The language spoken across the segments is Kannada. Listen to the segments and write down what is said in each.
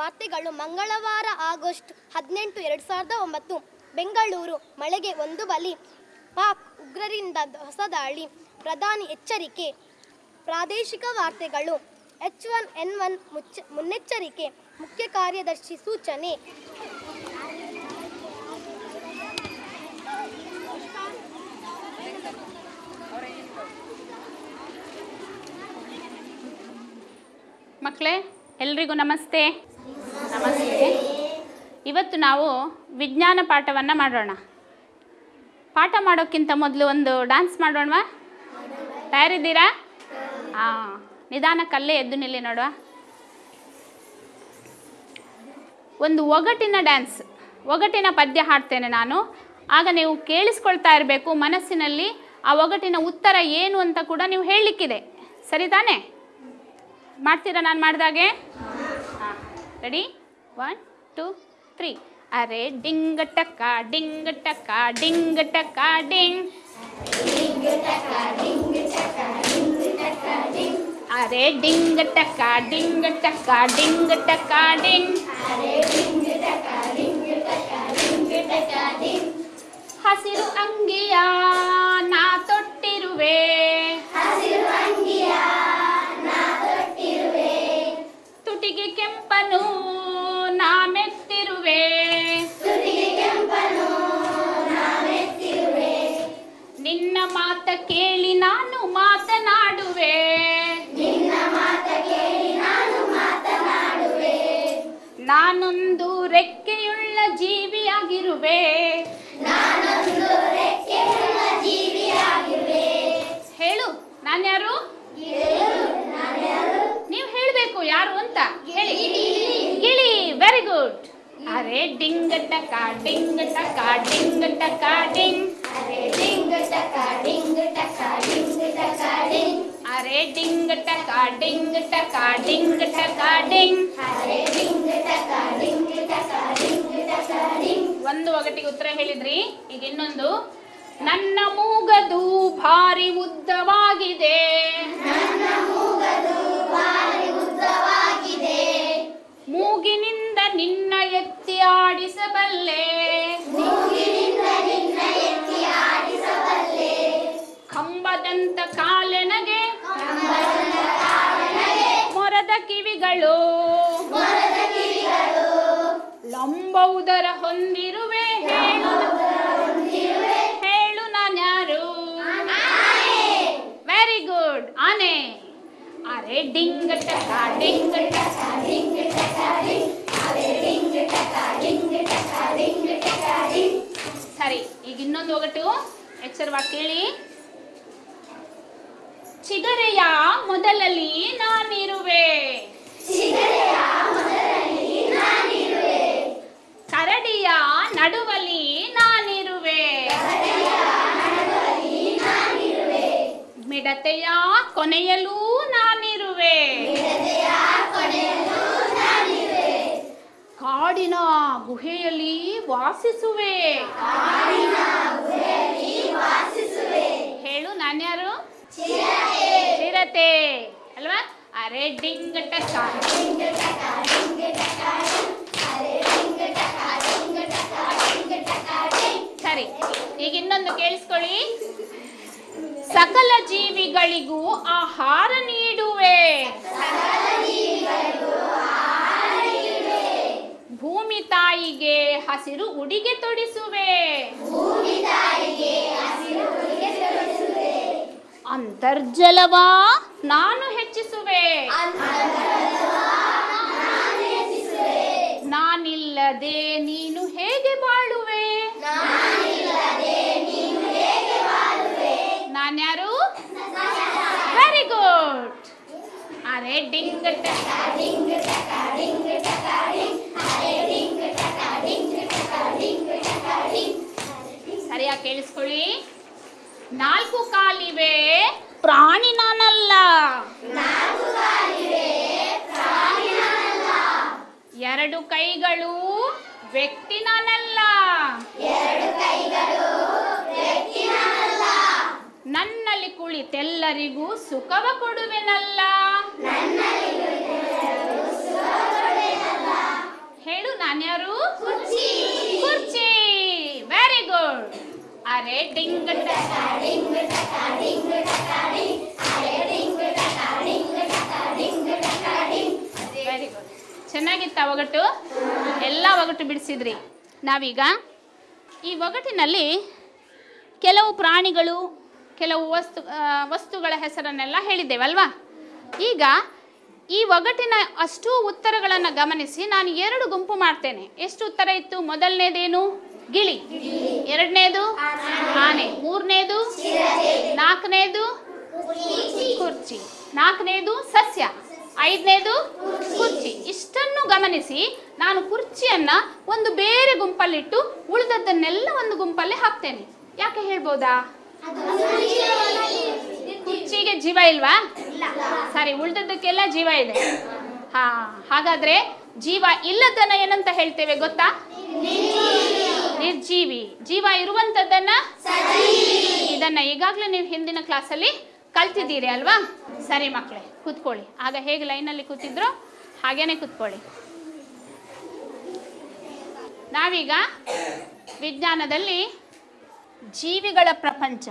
ವಾರ್ತೆಗಳು ಮಂಗಳವಾರ ಆಗಸ್ಟ್ ಹದಿನೆಂಟು, ಎರಡು ಸಾವಿರದ ಒಂಬತ್ತು. ಬೆಂಗಳೂರು, ಮಳೆಗೆ ಒಂದು ಬಲಿ. ಪಾಕ್ ಉಗ್ರರಿಂದ ಹೊಸ ದಾಳಿ ಪ್ರಧಾನಿ ಎಚ್ಚರಿಕೆ. ಪ್ರಾದೇಶಿಕ ವಾರ್ತೆಗಳು. ಎಚ್ ಒನ್ ಎನ್ ಒನ್ ಮುಚ್ಚ ಮುನ್ನೆಚ್ಚರಿಕೆ. ಮುಖ್ಯ ಕಾರ್ಯದರ್ಶಿ ಸೂಚನೆ. ಮಕ್ಕಳೇ, ಎಲ್ರಿಗೂ ನಮಸ್ತೆ. ನಮಸ್ತೆ. ಇವತ್ತು ನಾವು ವಿಜ್ಞಾನ ಪಾಠವನ್ನು ಮಾಡೋಣ. ಪಾಠ ಮಾಡೋಕ್ಕಿಂತ ಮೊದಲು ಒಂದು ಡ್ಯಾನ್ಸ್ ಮಾಡೋಣವಾ? ತಯಾರಿದ್ದೀರಾ? ಹಾಂ ನಿಧಾನಕ್ಕಲ್ಲೇ ಎದ್ದು ನಿಲ್ಲಿ ನೋಡುವ. ಒಂದು ಒಗಟಿನ ಡ್ಯಾನ್ಸ್ ಒಗಟಿನ ಪದ್ಯ ಹಾಡ್ತೇನೆ ನಾನು. ಆಗ ನೀವು ಕೇಳಿಸ್ಕೊಳ್ತಾ ಇರಬೇಕು ಮನಸ್ಸಿನಲ್ಲಿ ಆ ಒಗಟಿನ ಉತ್ತರ ಏನು ಅಂತ ಕೂಡ ನೀವು ಹೇಳಲಿಕ್ಕಿದೆ. ಸರಿ ತಾನೇ ಮಾಡ್ತೀರಾ ನಾನು ಮಾಡಿದಾಗೆ? ಹಾಂ ರೆಡಿ ಒನ್ ಟೂ ತ್ರೀ ಅರೆ ಡಿಂಗ್ ಟಕ್ಕ ಡಿಂಗ್ ಟಕ್ಕ ಡಿಂಗ್ ಟಕ್ಕ ಡಿಂಗ್ ಅರೆ ಡಿಂಗ್ ಟಕ್ಕ ಡಿಂಗ್ ಟಕ್ಕ ಡಿಂಗ್ ಟಕ್ಕ ಡಿಂಗ್ ಹಸಿರು ಅಂಗಿಯ ನಾ ತೊಟ್ಟಿರುವೆ ತುಟಿಗೆ ಕೆಂಪನು ನಾ Hey. ಒಂದು ಒಗಟಿಗೆ ಉತ್ತರ ಹೇಳಿದ್ರಿ ಈಗ ಇನ್ನೊಂದು ನನ್ನ ಮೂಗದು ಭಾರಿ ಉದ್ದವಾಗಿದೆ ಮೂಗಿನಿಂದ ನಿನ್ನ ಎತ್ತಿ ಆಡಿಸಬಲ್ಲೆ. ಕಂಬದಂತ ಕಾಲೆನಗೆ. ಮೊರದ ಕಿವಿಗಳು. ಲಂಬ ಉದರ ಹೊಂದಿರುವೆ. ಹೇಳು ಡಿಂಗ್ ಟಕ ಡಿಂಗ್ ಟಕ ಡಿಂಗ್ ಟಕ ಡಿಂಗ್ ಸರಿ ಈಗ ಇನ್ನೊಂದು ಒಗಟು. ಎಚ್ಚರವಾಗಿ ಕೇಳಿ. ಚಿಗರೆಯ ಮೊದಲಲ್ಲಿ ನಾನಿರುವೆ. ಕರಡಿಯ ನಡುವಲಿ ನಾನಿರುವೆ. ಮಿಡತೆಯ ಕೊನೆಯಲ್ಲೂ ಕಾಡಿನ ಗುಹೆಯಲ್ಲಿ ವಾಸಿಸುವೆ. ಹೇಳು ನಾನ್ಯಾರು? ಚಿರತೆ. ಅಲ್ವಾ? ಅರೆ ಡಿಂಗ್ ಸರಿ, ಈಗ ಇನ್ನೊಂದು ಕೇಳಿಸ್ಕೊಳ್ಳಿ. ಸಕಲ ಜೀವಿಗಳಿಗೂ ಆಹಾರ ನೀಡುವೆ ಭೂಮಿ ತಾಯಿಗೆ ಹಸಿರು ಉಡಿಗೆ ತೊಡಿಸುವೆ. ಅಂತರ್ಜಲವ ನಾನು ಹೆಚ್ಚಿಸುವೆ. ನಾನಿಲ್ಲದೆ ಡಿಂಗ್ ಟಕ ಸರಿಯಾಗಿ ಕೇಳಿಸ್ಕೊಳ್ಳಿ. ನಾಲ್ಕು ಕಾಲಿವೆ ಪ್ರಾಣಿ ನಾನಲ್ಲ. ಎರಡು ಕೈಗಳು ವ್ಯಕ್ತಿ ನಾನಲ್ಲ. ನನ್ನಲ್ಲಿ ಕುಳಿತೆಲ್ಲರಿಗೂ ಸುಖವ ಕೊಡುವೆನಲ್ಲ? ಹೇಳು ನಾನ್ಯಾರು? ಕುರ್ಚಿ. ವೆರಿ ಗುಡ್ ಅರೆ ಡಿಂಗ್ ವೆರಿ ಚೆನ್ನಾಗಿತ್ತ ಒಗಟು? ಎಲ್ಲ ಒಗಟು ಬಿಡಿಸಿದ್ರಿ. ನಾವೀಗ ಈ ಒಗಟಿನಲ್ಲಿ ಕೆಲವು ಪ್ರಾಣಿಗಳು ಕೆಲವು ವಸ್ತು ವಸ್ತುಗಳ ಹೆಸರನ್ನೆಲ್ಲ ಹೇಳಿದ್ದೇವಲ್ವಾ? ಈಗ ಈ ಒಗಟಿನ ಅಷ್ಟೂ ಉತ್ತರಗಳನ್ನು ಗಮನಿಸಿ, ನಾನು ಎರಡು ಗುಂಪು ಮಾಡ್ತೇನೆ. ಎಷ್ಟು ಉತ್ತರ ಇತ್ತು? ಮೊದಲನೇದೇನು? ಗಿಳಿ. ಎರಡನೇದು? ಆನೆ. ಮೂರನೇದು? ನಾಲ್ಕನೇದು? ಕುರ್ಚಿ. ನಾಲ್ಕನೇದು? ಸಸ್ಯ. ಐದನೇದು? ಕುರ್ಚಿ. ಇಷ್ಟನ್ನು ಗಮನಿಸಿ, ನಾನು ಕುರ್ಚಿಯನ್ನ ಒಂದು ಬೇರೆ ಗುಂಪಲ್ಲಿಟ್ಟು ಉಳಿದದ್ದನ್ನೆಲ್ಲ ಒಂದು ಗುಂಪಲ್ಲಿ ಹಾಕ್ತೇನೆ. ಯಾಕೆ ಹೇಳ್ಬೋದಾ? ಕುರ್ಚಿಗೆ ಜೀವ ಇಲ್ವಾ? ಸರಿ, ಉಳಿದದ್ದಕ್ಕೆಲ್ಲ ಜೀವ ಇದೆ. ಹಾ, ಹಾಗಾದ್ರೆ ಜೀವ ಇಲ್ಲದನ್ನ ಏನಂತ ಹೇಳ್ತೇವೆ ಗೊತ್ತಾ? ನಿರ್ಜೀವಿ. ಜೀವ ಇರುವಂತದ್ದನ್ನ ಇದನ್ನ ಈಗಾಗಲೇ ನೀವು ಹಿಂದಿನ ಕ್ಲಾಸಲ್ಲಿ ಕಲ್ತಿದ್ದೀರಿ ಅಲ್ವಾ? ಸರಿ ಮಕ್ಕಳೇ ಕೂತ್ಕೊಳ್ಳಿ. ಆಗ ಹೇಗೆ ಲೈನಲ್ಲಿ ಕೂತಿದ್ರು ಹಾಗೇನೆ ಕೂತ್ಕೊಳ್ಳಿ. ನಾವೀಗ ವಿಜ್ಞಾನದಲ್ಲಿ ಜೀವಿಗಳ ಪ್ರಪಂಚ.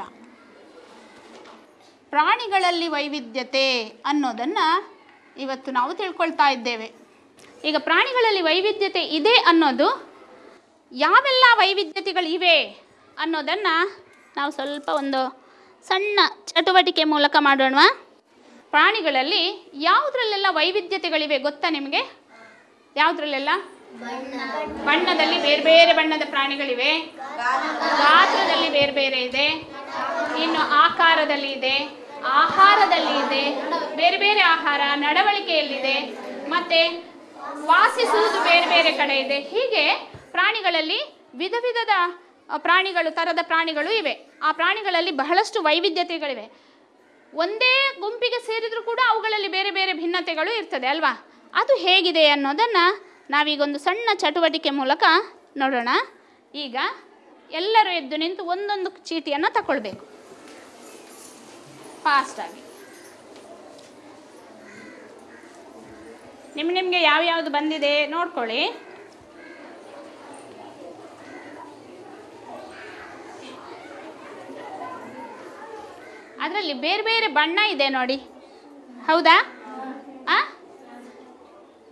ಪ್ರಾಣಿಗಳಲ್ಲಿ ವೈವಿಧ್ಯತೆ ಅನ್ನೋದನ್ನು ಇವತ್ತು ನಾವು ತಿಳ್ಕೊಳ್ತಾ ಇದ್ದೇವೆ. ಈಗ ಪ್ರಾಣಿಗಳಲ್ಲಿ ವೈವಿಧ್ಯತೆ ಇದೆ ಅನ್ನೋದು ಯಾವೆಲ್ಲ ವೈವಿಧ್ಯತೆಗಳಿವೆ ಅನ್ನೋದನ್ನು ನಾವು ಸ್ವಲ್ಪ ಒಂದು ಸಣ್ಣ ಚಟುವಟಿಕೆ ಮೂಲಕ ಮಾಡೋಣ ಪ್ರಾಣಿಗಳಲ್ಲಿ ಯಾವುದ್ರಲ್ಲೆಲ್ಲ ವೈವಿಧ್ಯತೆಗಳಿವೆ ಗೊತ್ತಾ ನಿಮಗೆ? ಯಾವುದ್ರಲ್ಲೆಲ್ಲ? ಬಣ್ಣದಲ್ಲಿ ಬೇರೆ ಬೇರೆ ಬಣ್ಣದ ಪ್ರಾಣಿಗಳಿವೆ. ಗಾತ್ರದಲ್ಲಿ ಬೇರೆ ಬೇರೆ ಇದೆ. ಇನ್ನು ಆಕಾರದಲ್ಲಿ ಇದೆ. ಆಹಾರದಲ್ಲಿ ಇದೆ. ಬೇರೆ ಬೇರೆ ಆಹಾರ, ನಡವಳಿಕೆಯಲ್ಲಿದೆ. ಮತ್ತೆ ವಾಸಿಸುವುದು ಬೇರೆ ಬೇರೆ ಕಡೆ ಇದೆ. ಹೀಗೆ ಪ್ರಾಣಿಗಳಲ್ಲಿ ವಿಧ ವಿಧದ ಪ್ರಾಣಿಗಳು, ತರದ ಪ್ರಾಣಿಗಳು ಇವೆ. ಆ ಪ್ರಾಣಿಗಳಲ್ಲಿ ಬಹಳಷ್ಟು ವೈವಿಧ್ಯತೆಗಳಿವೆ. ಒಂದೇ ಗುಂಪಿಗೆ ಸೇರಿದರೂ ಕೂಡ ಅವುಗಳಲ್ಲಿ ಬೇರೆ ಬೇರೆ ಭಿನ್ನತೆಗಳು ಇರ್ತದೆ, ಅಲ್ವಾ? ಅದು ಹೇಗಿದೆ ಅನ್ನೋದನ್ನು ನಾವೀಗೊಂದು ಸಣ್ಣ ಚಟುವಟಿಕೆ ಮೂಲಕ ನೋಡೋಣ. ಈಗ ಎಲ್ಲರೂ ಎದ್ದು ನಿಂತು ಒಂದೊಂದು ಚೀಟಿಯನ್ನು ತಗೊಳ್ಬೇಕು ಫಾಸ್ಟಾಗಿ ನಿಮ್ಮ ನಿಮಗೆ ಯಾವ್ಯಾವುದು ಬಂದಿದೆ ನೋಡ್ಕೊಳ್ಳಿ. ಅದರಲ್ಲಿ ಬೇರೆ ಬೇರೆ ಬಣ್ಣ ಇದೆ ನೋಡಿ. ಹೌದಾ?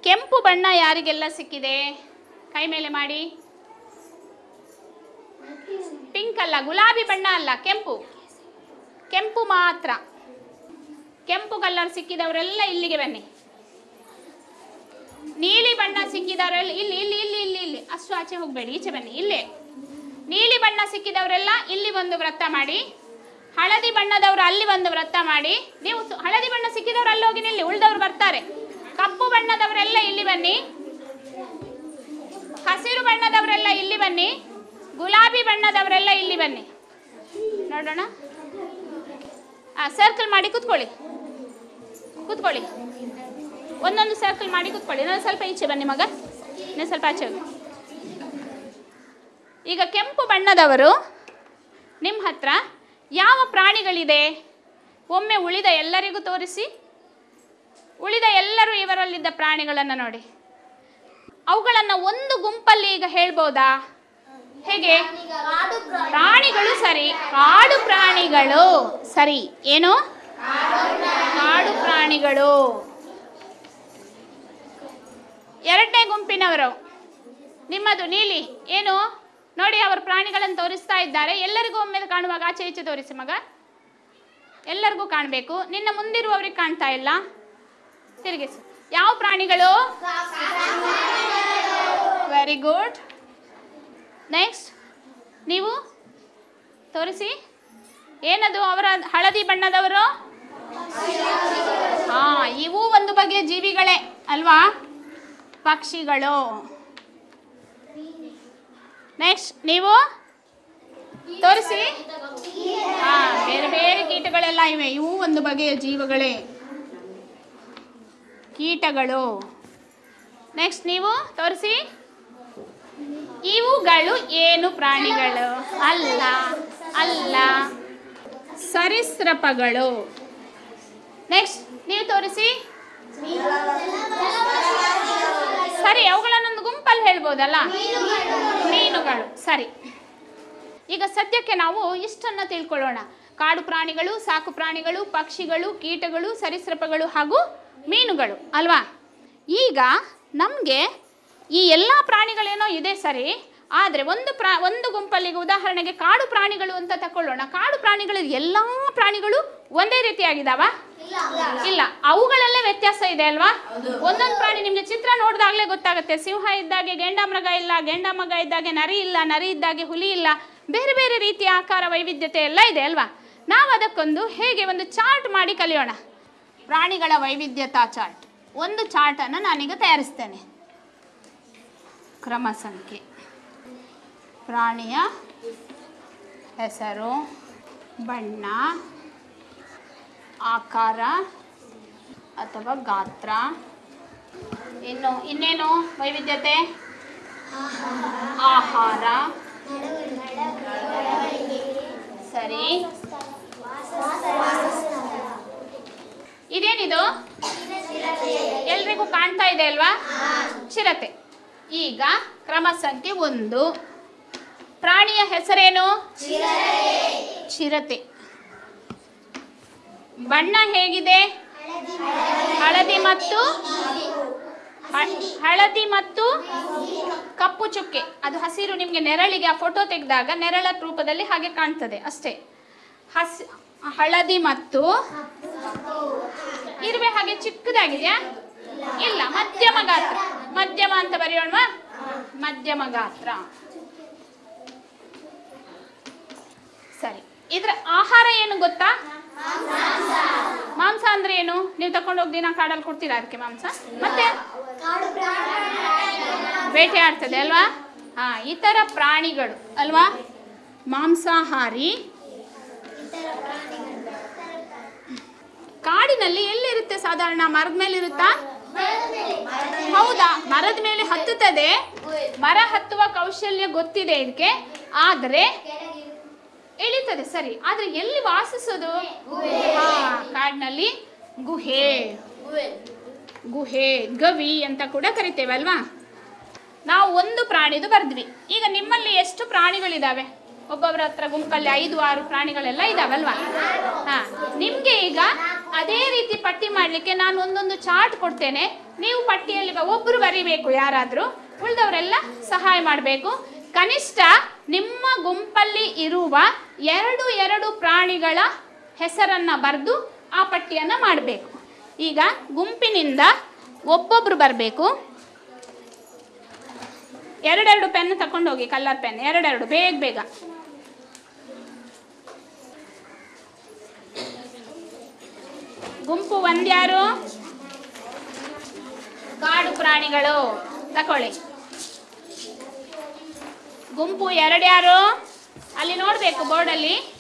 ಕೆಂಪು ಬಣ್ಣ ಯಾರಿಗೆಲ್ಲ ಸಿಕ್ಕಿದೆ? ಕೈ ಮೇಲೆ ಮಾಡಿ. ಪಿಂಕ್ ಅಲ್ಲ, ಗುಲಾಬಿ ಬಣ್ಣ ಅಲ್ಲ, ಕೆಂಪು. ಕೆಂಪು ಮಾತ್ರ. ಕೆಂಪು ಕಲರ್ ಸಿಕ್ಕಿದವರೆಲ್ಲ ಇಲ್ಲಿಗೆ ಬನ್ನಿ. ನೀಲಿ ಬಣ್ಣ ಸಿಕ್ಕಿದವರೆಲ್ಲ, ಇಲ್ಲಿ ಇಲ್ಲಿ ಇಲ್ಲಿ ಇಲ್ಲಿ ಇಲ್ಲಿ. ಅಷ್ಟು ಆಚೆ ಹೋಗಬೇಡಿ, ಈಚೆ ಬನ್ನಿ, ಇಲ್ಲೇ. ನೀಲಿ ಬಣ್ಣ ಸಿಕ್ಕಿದವರೆಲ್ಲ ಇಲ್ಲಿ ಒಂದು ವೃತ್ತ ಮಾಡಿ. ಹಳದಿ ಬಣ್ಣದವರು ಅಲ್ಲಿ ಒಂದು ವೃತ್ತ ಮಾಡಿ. ನೀವು ಹಳದಿ ಬಣ್ಣ ಸಿಕ್ಕಿದವರು ಅಲ್ಲಿ ಹೋಗಿ ನಿಲ್ಲಿ, ಉಳಿದವರು ಬರ್ತಾರೆ. ಕಪ್ಪು ಬಣ್ಣದವರೆಲ್ಲ ಇಲ್ಲಿ ಬನ್ನಿ. ಹಸಿರು ಬಣ್ಣದವರೆಲ್ಲ ಇಲ್ಲಿ ಬನ್ನಿ. ಗುಲಾಬಿ ಬಣ್ಣದವರೆಲ್ಲ ಇಲ್ಲಿ ಬನ್ನಿ. ನೋಡೋಣ. ಆ ಸರ್ಕಲ್ ಮಾಡಿ ಕೂತ್ಕೊಳ್ಳಿ. ಕೂತ್ಕೊಳ್ಳಿ. ಒಂದೊಂದು ಸರ್ಕಲ್ ಮಾಡಿ ಕೂತ್ಕೊಳ್ಳಿ. ನಾನು ಸ್ವಲ್ಪ ಈಚೆ ಬನ್ನಿ ಮಗ. ನೀನು ಸ್ವಲ್ಪ ಆಚೆ ಹೋಗಿ. ಈಗ ಕೆಂಪು ಬಣ್ಣದವರು ನಿಮ್ಮ ಹತ್ರ ಯಾವ ಪ್ರಾಣಿಗಳಿದೆ? ಒಮ್ಮೆ ಉಳಿದ ಎಲ್ಲರಿಗೂ ತೋರಿಸಿ. ಉಳಿದ ಎಲ್ಲರೂ ಇವರಲ್ಲಿದ್ದ ಪ್ರಾಣಿಗಳನ್ನು ನೋಡಿ. ಅವುಗಳನ್ನು ಒಂದು ಗುಂಪಲ್ಲಿ ಈಗ ಹೇಳ್ಬೋದಾ? ಹೇಗೆ? ಪ್ರಾಣಿಗಳು ಸರಿ. ಕಾಡು ಪ್ರಾಣಿಗಳು ಸರಿ. ಏನು? ಕಾಡು ಪ್ರಾಣಿಗಳು. ಎರಡನೇ ಗುಂಪಿನವರು. ನಿಮ್ಮದು ನೀಲಿ. ಏನು? ನೋಡಿ, ಅವರು ಪ್ರಾಣಿಗಳನ್ನು ತೋರಿಸ್ತಾ ಇದ್ದಾರೆ. ಎಲ್ಲರಿಗೂ ಒಮ್ಮೆ ಕಾಣುವಾಗ ಆಚೆ ಈಚೆ ತೋರಿಸಿ ಮಗ. ಎಲ್ಲರಿಗೂ ಕಾಣಬೇಕು. ನಿನ್ನ ಮುಂದಿರುವವರಿಗೆ ಕಾಣ್ತಾ ಇಲ್ಲ. ತಿರುಗಿಸು. ಯಾವ ಪ್ರಾಣಿಗಳು? ವೆರಿ ಗುಡ್ ನೆಕ್ಸ್ಟ್ ನೀವು ತೋರಿಸಿ. ಏನದು ಅವರ ಹಳದಿ ಬಣ್ಣದವರು? ಹಾ, ಇವು ಒಂದು ಬಗೆಯ ಜೀವಿಗಳೇ, ಅಲ್ವಾ? ಪಕ್ಷಿಗಳು. ನೆಕ್ಸ್ಟ್ ನೀವು ತೋರಿಸಿ. ಹಾ, ಬೇರೆ ಬೇರೆ ಕೀಟಗಳೆಲ್ಲ ಇವೆ. ಇವು ಒಂದು ಬಗೆಯ ಜೀವಗಳೇ. ಕೀಟಗಳು. ನೆಕ್ಸ್ಟ್ ನೀವು ತೋರಿಸಿ. ಇವುಗಳು ಏನು ಪ್ರಾಣಿಗಳು? ಅಲ್ಲ ಅಲ್ಲ. ಸರೀಸೃಪಗಳು. ನೆಕ್ಸ್ಟ್ ನೀವು ತೋರಿಸಿ. ಸರಿ, ಅವುಗಳನ್ನೊಂದು ಗುಂಪಲ್ಲಿ ಹೇಳ್ಬೋದಲ್ಲ? ಮೀನುಗಳು. ಸರಿ. ಈಗ ಸದ್ಯಕ್ಕೆ ನಾವು ಇಷ್ಟನ್ನು ತಿಳ್ಕೊಳ್ಳೋಣ. ಕಾಡು ಪ್ರಾಣಿಗಳು, ಸಾಕು ಪ್ರಾಣಿಗಳು, ಪಕ್ಷಿಗಳು, ಕೀಟಗಳು, ಸರೀಸೃಪಗಳು ಹಾಗೂ ಮೀನುಗಳು, ಅಲ್ವಾ? ಈಗ ನಮಗೆ ಈ ಎಲ್ಲ ಪ್ರಾಣಿಗಳೇನೋ ಇದೆ ಸರಿ, ಆದರೆ ಒಂದು ಪ್ರಾ, ಒಂದು ಗುಂಪಲ್ಲಿಗೆ ಉದಾಹರಣೆಗೆ ಕಾಡು ಪ್ರಾಣಿಗಳು ಅಂತ ತಕೊಳ್ಳೋಣ. ಕಾಡು ಪ್ರಾಣಿಗಳು, ಎಲ್ಲ ಪ್ರಾಣಿಗಳು ಒಂದೇ ರೀತಿಯಾಗಿದ್ದಾವ? ಇಲ್ಲ. ಅವುಗಳಲ್ಲೇ ವ್ಯತ್ಯಾಸ ಇದೆ ಅಲ್ವಾ? ಒಂದೊಂದು ಪ್ರಾಣಿ ನಿಮಗೆ ಚಿತ್ರ ನೋಡಿದಾಗಲೇ ಗೊತ್ತಾಗುತ್ತೆ. ಸಿಂಹ ಇದ್ದಾಗೆ ಗೆಂಡಮೃಗ ಇಲ್ಲ ಗೆಂಡಮೃಗ ಇದ್ದಾಗೆ ನರಿ ಇಲ್ಲ, ನರಿ ಇದ್ದಾಗೆ ಹುಲಿ ಇಲ್ಲ, ಬೇರೆ ಬೇರೆ ರೀತಿಯ ಆಕಾರ ವೈವಿಧ್ಯತೆ ಎಲ್ಲ ಇದೆ ಅಲ್ವಾ? ನಾವು ಅದಕ್ಕೊಂದು ಹೇಗೆ ಒಂದು ಚಾರ್ಟ್ ಮಾಡಿ ಕಲಿಯೋಣ. ಪ್ರಾಣಿಗಳ ವೈವಿಧ್ಯತಾ ಚಾರ್ಟ್. ಒಂದು ಚಾರ್ಟನ್ನು ನಾನೀಗ ತಯಾರಿಸ್ತೇನೆ. ಕ್ರಮ ಸಂಖ್ಯೆ. ಪ್ರಾಣಿಯ ಹೆಸರು, ಬಣ್ಣ, ಆಕಾರ, ಅಥವಾ ಗಾತ್ರ. ಇನ್ನು ಇನ್ನೇನು ವೈವಿಧ್ಯತೆ? ಆಹಾರ. ಸರಿ. ಇದೇನಿದು? ಎಲ್ರಿಗೂ ಕಾಣ್ತಾ ಇದೆ ಅಲ್ವಾ? ಚಿರತೆ. ಈಗ ಕ್ರಮ ಸಂಖ್ಯೆ ಒಂದು. ಪ್ರಾಣಿಯ ಹೆಸರೇನು? ಚಿರತೆ. ಬಣ್ಣ ಹೇಗಿದೆ? ಹಳದಿ ಮತ್ತು ಹಳದಿ ಮತ್ತು ಕಪ್ಪು ಚುಕ್ಕೆ. ಅದು ಹಸಿರು, ನಿಮಗೆ ನೆರಳಿಗೆ ಆ ಫೋಟೋ ತೆಗೆದಾಗ ನೆರಳ ರೂಪದಲ್ಲಿ ಹಾಗೆ ಕಾಣ್ತದೆ, ಅಷ್ಟೇ. ಹಸ್ ಹಳದಿ ಮತ್ತು ಇರುವೆ ಹಾಗೆ ಚಿಕ್ಕದಾಗಿದೆಯಾ? ಇಲ್ಲ, ಮಧ್ಯಮ ಗಾತ್ರ. ಮಧ್ಯಮ ಅಂತ ಬರೆಯೋಣವಾ? ಮಧ್ಯಮ ಗಾತ್ರ. ಸರಿ. ಇದ್ರ ಆಹಾರ ಏನು ಗೊತ್ತಾ? ಮಾಂಸ ಅಂದ್ರೆ ಏನು? ನೀವು ತಕೊಂಡೋಗಿ ದಿನ ಕಾಡಲ್ಲಿ ಕೊಡ್ತೀರಾ ಅದಕ್ಕೆ ಮಾಂಸ? ಮತ್ತೆ? ಬೇಟೆ ಆಡ್ತದೆ ಅಲ್ವಾ? ಹಾ, ಇತರ ಪ್ರಾಣಿಗಳು ಅಲ್ವಾ? ಮಾಂಸಾಹಾರಿ ಕಾಡಿನಲ್ಲಿ ಎಲ್ಲಿರುತ್ತೆ ಸಾಧಾರಣ ಮರದ ಮೇಲೆ ಇರುತ್ತಾ ಹೌದಾ, ಮರದ ಮೇಲೆ ಹತ್ತುತ್ತದೆ. ಮರ ಹತ್ತುವ ಕೌಶಲ್ಯ ಗೊತ್ತಿದೆ ಇದಕ್ಕೆ ಆದರೆ ಇಳಿತದೆ, ಸರಿ. ಆದ್ರೆ ಎಲ್ಲಿ ವಾಸಿಸೋದು? ಕಾಡಿನಲ್ಲಿ ಗುಹೆ. ಗುಹೆ, ಗವಿ ಅಂತ ಕೂಡ ಕರಿತೇವಲ್ವಾ ನಾವು ಒಂದು ಪ್ರಾಣಿದು ಬರೆದ್ವಿ. ಈಗ ನಿಮ್ಮಲ್ಲಿ ಎಷ್ಟು ಪ್ರಾಣಿಗಳಿದಾವೆ? ಒಬ್ಬೊಬ್ಬರ ಹತ್ರ ಗುಂಪಲ್ಲಿ ಐದು, ಆರು ಪ್ರಾಣಿಗಳೆಲ್ಲ ಇದಾವಲ್ವಾ? ಹಾ. ನಿಮ್ಗೆ ಈಗ ಅದೇ ರೀತಿ ಪಟ್ಟಿ ಮಾಡ್ಲಿಕ್ಕೆ ನಾನು ಒಂದೊಂದು ಚಾರ್ಟ್ ಕೊಡ್ತೇನೆ. ನೀವು ಪಟ್ಟಿಯಲ್ಲಿ ಒಬ್ಬರು ಬರಿಬೇಕು ಯಾರಾದ್ರೂ. ಉಳಿದವರೆಲ್ಲ ಸಹಾಯ ಮಾಡಬೇಕು. ಕನಿಷ್ಠ ನಿಮ್ಮ ಗುಂಪಲ್ಲಿ ಇರುವ ಎರಡು ಎರಡು ಪ್ರಾಣಿಗಳ ಹೆಸರನ್ನ ಬರೆದು ಆ ಪಟ್ಟಿಯನ್ನ ಮಾಡಬೇಕು. ಈಗ ಗುಂಪಿನಿಂದ ಒಬ್ಬೊಬ್ರು ಬರಬೇಕು. ಎರಡೆರಡು ಪೆನ್ ತಕೊಂಡು ಹೋಗಿ ಕಲರ್ ಪೆನ್, ಎರಡೆರಡು, ಬೇಗ ಬೇಗ. ಗುಂಪು ಒಂದ್ಯಾರು? ಕಾಡು ಪ್ರಾಣಿಗಳು. ತಕೊಳ್ಳಿ. ಗುಂಪು ಎರಡ್ಯಾರು? ಅಲ್ಲಿ ನೋಡಬೇಕು ಬೋರ್ಡಲ್ಲಿ.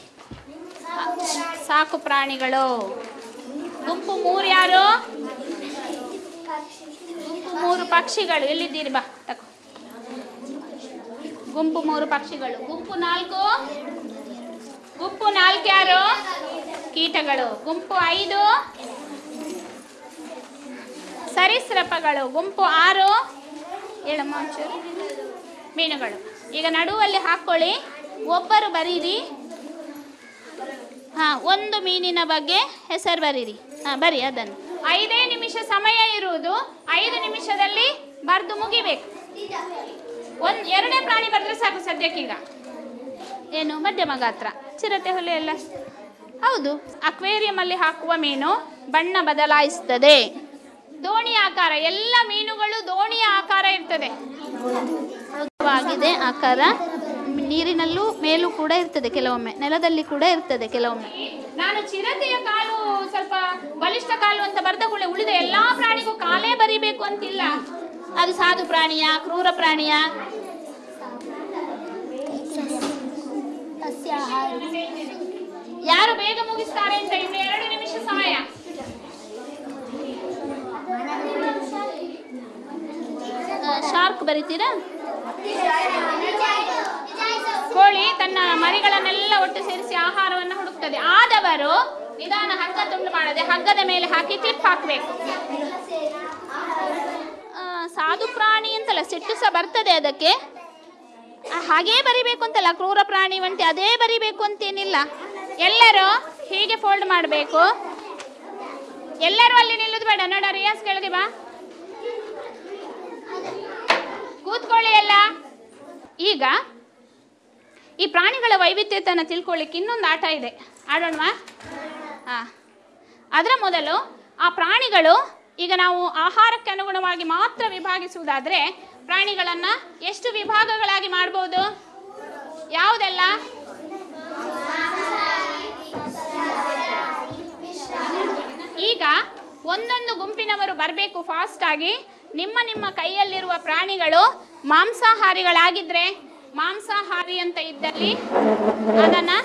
ಸಾಕು ಪ್ರಾಣಿಗಳು. ಗುಂಪು ಮೂರು ಯಾರು ಗುಂಪು ಮೂರು ಪಕ್ಷಿಗಳು. ಎಲ್ಲಿದ್ದೀರಿ? ಬಾ, ತಕೋ. ಗುಂಪು ಮೂರು ಪಕ್ಷಿಗಳು. ಗುಂಪು ನಾಲ್ಕು? ಗುಂಪು ನಾಲ್ಕು ಯಾರು ಕೀಟಗಳು. ಗುಂಪು ಐದು? ಸರೀಸೃಪಗಳು ಗುಂಪು ಆರು. ಹೇಳಮ್ಮ ಒಂಚೂರು ಮೀನುಗಳು. ಈಗ ನಡುವಲ್ಲಿ ಹಾಕ್ಕೊಳ್ಳಿ ಒಬ್ಬರು ಬರೀರಿ. ಹಾಂ, ಒಂದು ಮೀನಿನ ಬಗ್ಗೆ ಹೆಸರು ಬರೀರಿ. ಹಾಂ, ಬರಿ ಅದನ್ನು. ಐದೇ ನಿಮಿಷ ಸಮಯ ಇರುವುದು. ಐದು ನಿಮಿಷದಲ್ಲಿ ಬರೆದು ಮುಗಿಬೇಕು. ಒಂದು, ಎರಡೇ ಪ್ರಾಣಿ ಬರೆದ್ರೆ ಸಾಕು ಸದ್ಯಕ್ಕೀಗ. ಏನು, ಮಧ್ಯಮ ಗಾತ್ರ. ಚಿರತೆ ಹುಲಿ ಎಲ್ಲ. ಹೌದು, ಅಕ್ವೇರಿಯಂ ಅಲ್ಲಿ ಹಾಕುವ ಮೀನು ಬಣ್ಣ ಬದಲಾಯಿಸ್ತದೆ. ದೋಣಿ ಆಕಾರ ಎಲ್ಲ ಮೀನುಗಳು ದೋಣಿಯ ಆಕಾರ ಇರ್ತದೆ. ಆಗಿದೆ ಆಕಾರ. ನೀರಿನಲ್ಲೂ ಮೇಲೂ ಕೂಡ ಇರ್ತದೆ ಕೆಲವೊಮ್ಮೆ ನೆಲದಲ್ಲಿ ಕೂಡ ಇರ್ತದೆ ಕೆಲವೊಮ್ಮೆ. ನಾನು ಚಿರತೆಯ ಕಾಲು ಸ್ವಲ್ಪ ಬಲಿಷ್ಠ ಕಾಲು ಅಂತ ಬರ್ದ ಕೂಡ ಉಳಿದ ಎಲ್ಲಾ ಪ್ರಾಣಿಗೂ ಕಾಲೇ ಬರಿಬೇಕು ಅಂತಿಲ್ಲ. ಅದು ಸಾಧು ಪ್ರಾಣಿಯ ಕ್ರೂರ ಪ್ರಾಣಿಯ. ಯಾರು ಬೇಗ ಮುಗಿಸ್ತಾರೆ ಅಂತ ಇನ್ನು ಎರಡು ನಿಮಿಷ ಸಮಯ ಶಾರ್ಕ್ ಬರೀತೀರಾ? ಕೋಳಿ ತನ್ನ ಮರಿಗಳನ್ನೆಲ್ಲ ಒಟ್ಟು ಸೇರಿಸಿ ಆಹಾರವನ್ನು ಹುಡುಕ್ತದೆ. ಆದವರು ನಿಧಾನ ಹಗ್ಗ ತುಂಡು ಮಾಡದೆ ಹಗ್ಗದ ಮೇಲೆ ಹಾಕಿ ಕ್ಲಿಪ್ ಹಾಕಬೇಕು. ಸಾಧು ಪ್ರಾಣಿ ಅಂತಲ್ಲ, ಸಿಟ್ಟು ಸಹ ಬರ್ತದೆ ಅದಕ್ಕೆ. ಹಾಗೇ ಬರಿಬೇಕು ಅಂತಲ್ಲ, ಕ್ರೂರ ಪ್ರಾಣಿ ಅದೇ ಬರಿಬೇಕು ಅಂತೇನಿಲ್ಲ. ಎಲ್ಲರೂ ಹೀಗೆ ಫೋಲ್ಡ್ ಮಾಡಬೇಕು. ಎಲ್ಲರೂ ಅಲ್ಲಿ ನಿಲ್ಲುದು ಬೇಡ. ನೋಡ ರಿಯಾಸ್ ಕೆಳಗೆ ಬಾ. ಕೂತ್ಕೊಳ್ಳಿ ಎಲ್ಲ. ಈಗ ಈ ಪ್ರಾಣಿಗಳ ವೈವಿಧ್ಯತೆಯನ್ನು ತಿಳ್ಕೊಳ್ಳಿಕ್ಕೆ ಇನ್ನೊಂದು ಆಟ ಇದೆ. ಆಡೋಣವಾ? ಹಾಂ ಅದರ ಮೊದಲು ಆ ಪ್ರಾಣಿಗಳು ಈಗ ನಾವು ಆಹಾರಕ್ಕೆ ಅನುಗುಣವಾಗಿ ಮಾತ್ರ ವಿಭಾಗಿಸುವುದಾದರೆ ಪ್ರಾಣಿಗಳನ್ನು ಎಷ್ಟು ವಿಭಾಗಗಳಾಗಿ ಮಾಡ್ಬೋದು? ಯಾವುದೆಲ್ಲ? ಈಗ ಒಂದೊಂದು ಗುಂಪಿನವರು ಬರಬೇಕು ಫಾಸ್ಟಾಗಿ ನಿಮ್ಮ ನಿಮ್ಮ ಕೈಯಲ್ಲಿರುವ ಪ್ರಾಣಿಗಳು ಮಾಂಸಾಹಾರಿಗಳಾಗಿದ್ದರೆ ಮಾಂಸಾಹಾರಿ ಅಂತ ಇದ್ದಲ್ಲಿ ಅದನ್ನು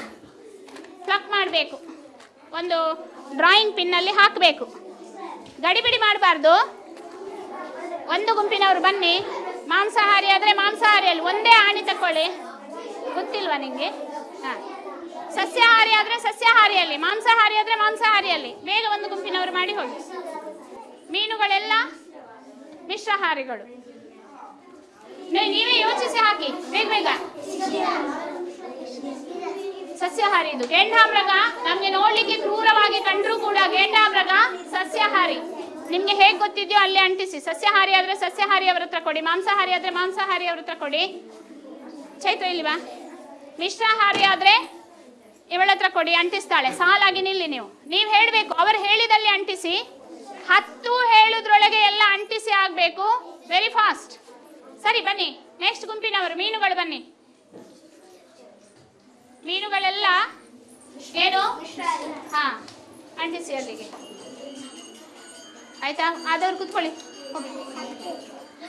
ಪ್ಲಕ್ ಮಾಡಬೇಕು. ಒಂದು ಡ್ರಾಯಿಂಗ್ ಪಿನ್ನಲ್ಲಿ ಹಾಕಬೇಕು. ಗಡಿಬಿಡಿ ಮಾಡಬಾರ್ದು. ಒಂದು ಗುಂಪಿನವರು ಬನ್ನಿ. ಮಾಂಸಾಹಾರಿ ಆದರೆ ಮಾಂಸಾಹಾರಿಯಲ್ಲಿ ಒಂದೇ ಆಣಿ ತಕೊಳ್ಳಿ. ಗೊತ್ತಿಲ್ವಾ ನಿಮಗೆ ಹಾಂ. ಸಸ್ಯಾಹಾರಿ ಆದರೆ ಸಸ್ಯಾಹಾರಿಯಲ್ಲಿ, ಮಾಂಸಾಹಾರಿ ಆದರೆ ಮಾಂಸಾಹಾರಿಯಲ್ಲಿ. ಬೇಗ ಒಂದು ಗುಂಪಿನವರು ಮಾಡಿ ಹೋಗಿ. ಮೀನುಗಳೆಲ್ಲ ಮಿಶ್ರಾಹಾರಿಗಳು. ನೀವೇ ಯೋಚಿಸಿ ಹಾಕಿ, ಬೇಗ ಬೇಗ. ಸಸ್ಯಾಹಾರಿ ಇದು. ಗೇಂಡಾಮೃಗ ನಮ್ಗೆ ನೋಡ್ಲಿಕ್ಕೆ ಕ್ರೂರವಾಗಿ ಕಂಡ್ರೂ ಕೂಡ ಗೇಂಡಾಮೃಗ ಸಸ್ಯಾಹಾರಿ. ನಿಮ್ಗೆ ಹೇಗೆ ಗೊತ್ತಿದೆಯೋ ಅಲ್ಲಿ ಅಂಟಿಸಿ. ಸಸ್ಯಾಹಾರಿ ಆದ್ರೆ ಸಸ್ಯಾಹಾರಿ ಅವ್ರ ಹತ್ರ ಕೊಡಿ, ಮಾಂಸಾಹಾರಿ ಆದ್ರೆ ಮಾಂಸಾಹಾರಿ ಅವ್ರ ಹತ್ರ ಕೊಡಿ. ಚೈತ್ರ ಇಲ್ವಾ ಮಿಶ್ರಾಹಾರಿ ಆದ್ರೆ ಇವಳ ಹತ್ರ ಕೊಡಿ, ಅಂಟಿಸ್ತಾಳೆ. ಸಾಲಾಗಿ ನಿಲ್ಲಿ ನೀವು. ನೀವು ಹೇಳಬೇಕು, ಅವರು ಹೇಳಿದಲ್ಲಿ ಅಂಟಿಸಿ. ಹತ್ತು ಹೇಳುದ್ರೊಳಗೆ ಎಲ್ಲ ಅಂಟಿಸಿ ಆಗಬೇಕು. ವೆರಿ ಫಾಸ್ಟ್ ಸರಿ, ಬನ್ನಿ. ನೆಕ್ಸ್ಟ್ ಗುಂಪಿನವರು, ಮೀನುಗಳು ಬನ್ನಿ. ಮೀನುಗಳೆಲ್ಲ ಏನು? ಹಾ, ಅಂಟಿಸಿ ಅಲ್ಲಿಗೆ. ಆಯ್ತಾ? ಆದವ್ರು ಕೂತ್ಕೊಳ್ಳಿ.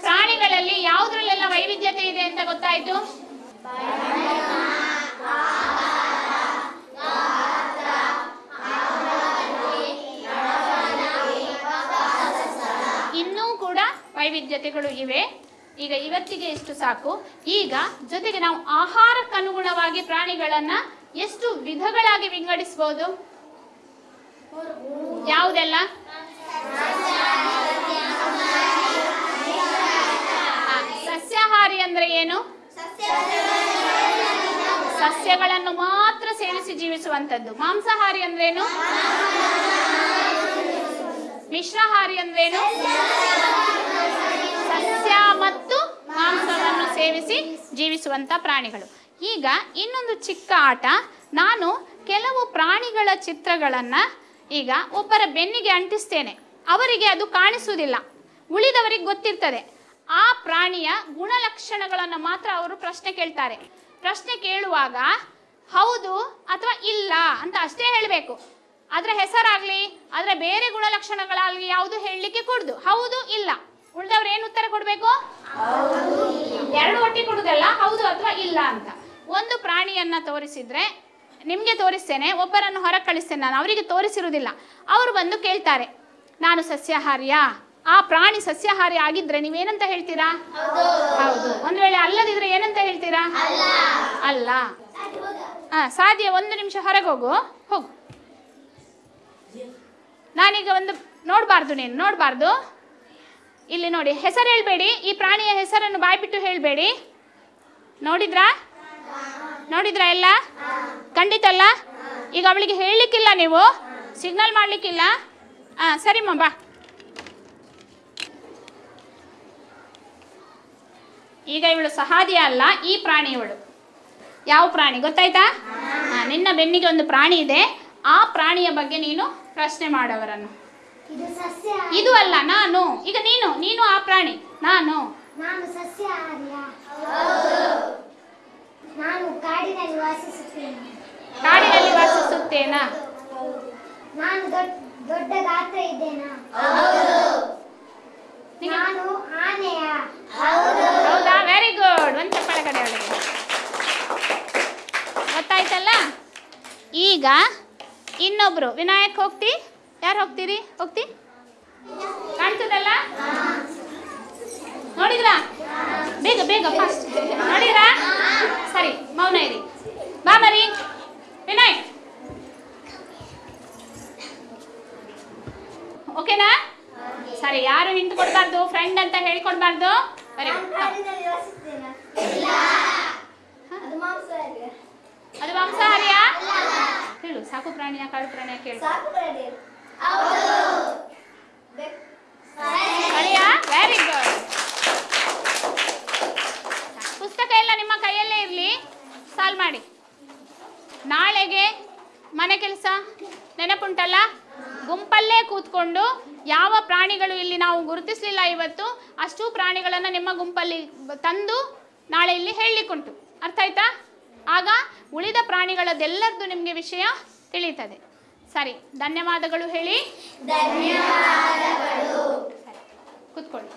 ಪ್ರಾಣಿಗಳಲ್ಲಿ ಯಾವುದ್ರಲ್ಲೆಲ್ಲ ವೈವಿಧ್ಯತೆ ಇದೆ ಅಂತ ಗೊತ್ತಾಯ್ತು ಇನ್ನೂ ಕೂಡ ವೈವಿಧ್ಯತೆಗಳು ಇವೆ. ಈಗ ಇವತ್ತಿಗೆ ಎಷ್ಟು ಸಾಕು. ಈಗ ಜೊತೆಗೆ ನಾವು ಆಹಾರಕ್ಕನುಗುಣವಾಗಿ ಪ್ರಾಣಿಗಳನ್ನ ಎಷ್ಟು ವಿಧಗಳಾಗಿ ವಿಂಗಡಿಸಬಹುದು ಯಾವುದೆಲ್ಲ? ಸಸ್ಯಾಹಾರಿ ಅಂದ್ರೆ ಏನು? ಸಸ್ಯಗಳನ್ನು ಮಾತ್ರ ಸೇವಿಸಿ ಜೀವಿಸುವಂತದ್ದು ಮಾಂಸಾಹಾರಿ ಅಂದ್ರೇನು ಮಿಶ್ರಾಹಾರಿ ಅಂದ್ರೇನು ಸಸ್ಯ ಮತ್ತು ಮಾಂಸವನ್ನು ಸೇವಿಸಿ ಜೀವಿಸುವಂತ ಪ್ರಾಣಿಗಳು. ಈಗ ಇನ್ನೊಂದು ಚಿಕ್ಕ ಆಟ. ನಾನು ಕೆಲವು ಪ್ರಾಣಿಗಳ ಚಿತ್ರಗಳನ್ನು ಈಗ ಒಬ್ಬರ ಬೆನ್ನಿಗೆ ಅಂಟಿಸ್ತೇನೆ. ಅವರಿಗೆ ಅದು ಕಾಣಿಸುವುದಿಲ್ಲ. ಉಳಿದವರಿಗೆ ಗೊತ್ತಿರ್ತದೆ. ಆ ಪ್ರಾಣಿಯ ಗುಣಲಕ್ಷಣಗಳನ್ನು ಮಾತ್ರ ಅವರು ಪ್ರಶ್ನೆ ಕೇಳ್ತಾರೆ. ಪ್ರಶ್ನೆ ಕೇಳುವಾಗ, ಹೌದು ಅಥವಾ ಇಲ್ಲ? ಅಂತ ಅಷ್ಟೇ ಹೇಳಬೇಕು. ಅದರ ಹೆಸರಾಗಲಿ, ಅದರ ಬೇರೆ ಗುಣಲಕ್ಷಣಗಳಾಗಲಿ ಯಾವುದು ಹೇಳಲಿಕ್ಕೆ ಕೊಡ್ದು. ಹೌದು, ಇಲ್ಲ. ಉಳಿದವ್ರು ಏನು ಉತ್ತರ ಕೊಡಬೇಕು? ಎರಡು ಒಟ್ಟಿ ಕೊಡುದಲ್ಲ, ಹೌದು ಅಥವಾ ಇಲ್ಲ ಅಂತ. ಒಂದು ಪ್ರಾಣಿಯನ್ನ ತೋರಿಸಿದ್ರೆ, ನಿಮಗೆ ತೋರಿಸ್ತೇನೆ, ಒಬ್ಬರನ್ನು ಹೊರ ಕಳಿಸ್ತೇನೆ ನಾನು, ಅವರಿಗೆ ತೋರಿಸಿರುವುದಿಲ್ಲ. ಅವರು ಬಂದು ಕೇಳ್ತಾರೆ, ನಾನು ಸಸ್ಯಾಹಾರಿಯಾ? ಆ ಪ್ರಾಣಿ ಸಸ್ಯಾಹಾರಿ ಆಗಿದ್ರೆ ನೀವೇನಂತ ಹೇಳ್ತೀರಾ? ಹೌದು. ಒಂದು ವೇಳೆ ಅಲ್ಲದಿದ್ರೆ ಏನಂತ ಹೇಳ್ತೀರಾ? ಅಲ್ಲ. ಹಾ ಸಾಧ್ಯ, ಒಂದು ನಿಮಿಷ ಹೊರಗೆ ಹೋಗು. ಹೋಗು. ನಾನೀಗ ಒಂದು ನೋಡಬಾರ್ದು ನೀನು, ನೋಡಬಾರ್ದು. ಇಲ್ಲಿ ನೋಡಿ, ಹೆಸರು ಹೇಳಬೇಡಿ. ಈ ಪ್ರಾಣಿಯ ಹೆಸರನ್ನು ಬಾಯ್ಬಿಟ್ಟು ಹೇಳಬೇಡಿ. ನೋಡಿದ್ರಾ? ನೋಡಿದ್ರಾ ಎಲ್ಲ? ಖಂಡಿತ ಅಲ್ಲ? ಈಗ ಅವಳಿಗೆ ಹೇಳಲಿಕ್ಕಿಲ್ಲ ನೀವು? ಸಿಗ್ನಲ್ ಮಾಡಲಿಕ್ಕಿಲ್ಲ? ಹಾಂ ಸರಿಮ್ಮ ಬಾ. ಈಗ ಇವಳು ಸಹಾದಿಯ ಅಲ್ಲ, ಈ ಪ್ರಾಣಿ ಇವಳು ಯಾವ ಪ್ರಾಣಿ ಗೊತ್ತಾಯ್ತಾ? ನಿನ್ನ ಬೆನ್ನಿಗೆ ಒಂದು ಪ್ರಾಣಿ ಇದೆ. ಆ ಪ್ರಾಣಿಯ ಬಗ್ಗೆ ನೀನು ಪ್ರಶ್ನೆ ಮಾಡವರನ್ನು. ಇದು ಅಲ್ಲ ನಾನು. ಈಗ ನೀನು ನೀನು ಆ ಪ್ರಾಣಿ ನಾನು. ನಾನು ಸಸ್ಯಾಹಾರಿಯ ನಾನು ಕಾಡಿನಲ್ಲಿ ವಾಸಿಸುತ್ತೇನೆ. ಕಾಡಿನಲ್ಲಿ ವಾಸಿಸುತ್ತೇನಾ? ನಾನು ದೊಡ್ಡ ಗಾತ್ರ ಇದ್ದೇನಾ? ನಾನು ಆನೆಯ. ಹೌದಾ? ವೆರಿ ಗುಡ್ ಒಂದು ಚಪ್ಪಳ ಕಡೆ ಅವಳಿಗೆ ಗೊತ್ತಾಯ್ತಲ್ಲ? ಈಗ ಇನ್ನೊಬ್ರು. ವಿನಾಯಕ್ ಹೋಗ್ತಿ? ಯಾರು ಹೋಗ್ತೀರಿ? ಹೋಗ್ತಿ? ಕಾಣ್ತದಲ್ಲ? ನೋಡಿದ್ರಾ? ಬೇಗ ಬೇಗ ಫಾಸ್ಟ್ ನೋಡಿದ್ರಾ? ಸರಿ ಮೌನ ಇರಿ. ಬಾ ಮರಿ. ವಿನಯ್. ಓಕೆನಾ? ಸರಿ ಯಾರು ಹಿಂಟ್ ಕೊಡ್ಬಾರ್ದು? ಫ್ರೆಂಡ್ ಅಂತ ಹೇಳ್ಕೊಡ್ಬಾರ್ದು? ಬರೀ ಅದು ಮಾಂಸಾಹಾರಿ ಅದು ಮಾಂಸಾಹಾರಿಯಾ ಹೇಳು ಸಾಕು ಪ್ರಾಣಿಯ ಕಾಡು ಪ್ರಾಣಿಯ ಕೇಳು. ವೆರಿ ಗುಡ್ ಪುಸ್ತಕ ಎಲ್ಲ ನಿಮ್ಮ ಕೈಯಲ್ಲೇ ಇರಲಿ. ಸಾಲ್ವ್ ಮಾಡಿ. ನಾಳೆಗೆ ಮನೆ ಕೆಲಸ? ನೆನಪುಂಟಲ್ಲ ಗುಂಪಲ್ಲೇ ಕೂತ್ಕೊಂಡು ಯಾವ ಪ್ರಾಣಿಗಳು ಇಲ್ಲಿ ನಾವು ಗುರುತಿಸಲಿಲ್ಲ ಇವತ್ತು, ಅಷ್ಟು ಪ್ರಾಣಿಗಳನ್ನು ನಿಮ್ಮ ಗುಂಪಲ್ಲಿ ತಂದು ನಾಳೆ ಇಲ್ಲಿ ಹೇಳಲಿಕ್ಕುಂಟು. ಅರ್ಥ ಆಯ್ತಾ? ಆಗ ಉಳಿದ ಪ್ರಾಣಿಗಳದ್ದೆಲ್ಲರದ್ದು ನಿಮಗೆ ವಿಷಯ ತಿಳಿಯುತ್ತದೆ. ಸರಿ ಧನ್ಯವಾದಗಳು ಹೇಳಿ. ಸರಿ ಕೂತ್ಕೊಳ್ಳಿ.